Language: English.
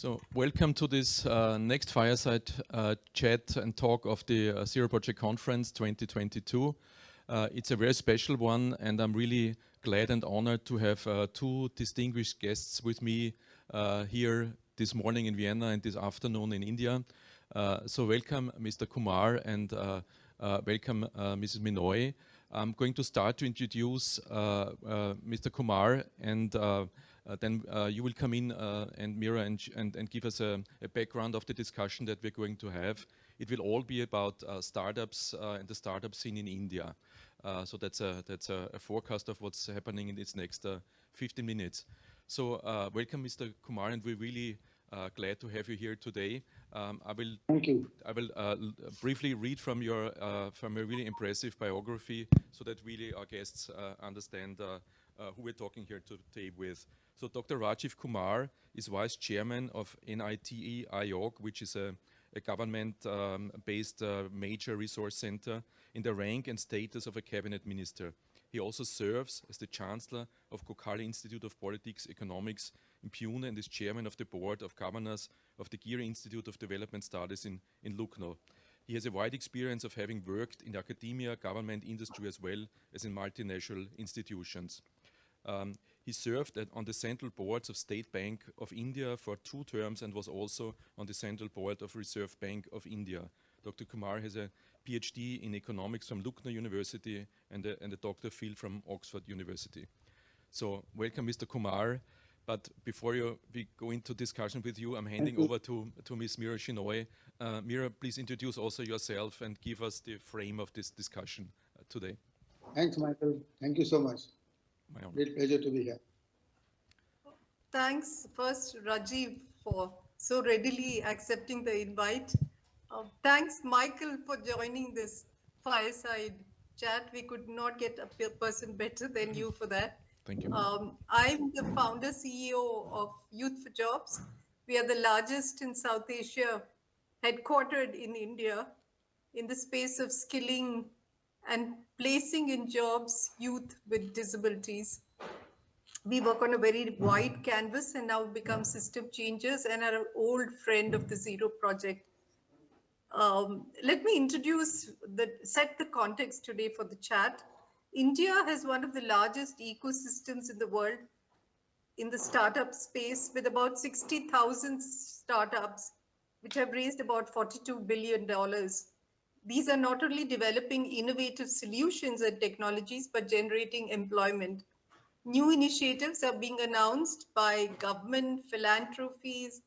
So welcome to this uh, next fireside uh, chat and talk of the uh, Zero Project Conference 2022. Uh, it's a very special one and I'm really glad and honored to have uh, two distinguished guests with me uh, here this morning in Vienna and this afternoon in India. so welcome Mr. Kumar and welcome Mrs. Minoy. I'm going to start to introduce Mr. Kumar and then uh, you will come in uh, and Mira and, and, and, give us a, a, background of the discussion that we're going to have. It will all be about startups and the startup scene in India. so that's a that's a, a, forecast of what's happening in these next 15 minutes. So welcome, Mr. Kumar, and we're really uh, glad to have you here today. Um, I will. Thank you. I will uh, briefly read from your uh, from a really impressive biography, so that really our guests understand who we're talking here today with. So Dr. Rajiv Kumar is vice chairman of NITI Aayog, which is a, a government-based um, uh, major resource center in the rank and status of a cabinet minister. He also serves as the chancellor of Gokhale Institute of Politics Economics in Pune and is chairman of the board of governors of the Giri Institute of Development Studies in, in Lucknow. He has a wide experience of having worked in academia, government, industry, as well as in multinational institutions. Um, he served at, on the central boards of State Bank of India for two terms and was also on the central board of Reserve Bank of India. Dr. Kumar has a PhD in economics from Lucknow University and a, and a DPhil from Oxford University. So welcome, Mr. Kumar. But before you, we go into discussion with you, I'm handing over to, to Ms. Mira Shenoy. Uh, Mira, please introduce also yourself and give us the frame of this discussion uh, today. Thanks, Michael. Thank you so much. My honor. Great pleasure to be here. Thanks first, Rajiv, for so readily accepting the invite. Uh, thanks, Michael, for joining this fireside chat. We could not get a person better than you for that. Thank you. Um, I'm the founder CEO of Youth for Jobs. We are the largest in South Asia, headquartered in India, in the space of skilling and placing in jobs youth with disabilities. We work on a very wide canvas and now become system changers and are an old friend of the Zero Project. Um, let me introduce the set the context today for the chat. India has one of the largest ecosystems in the world in the startup space with about 60,000 startups, which have raised about $42 billion these are not only developing innovative solutions and technologies, but generating employment. New initiatives are being announced by government, philanthropies,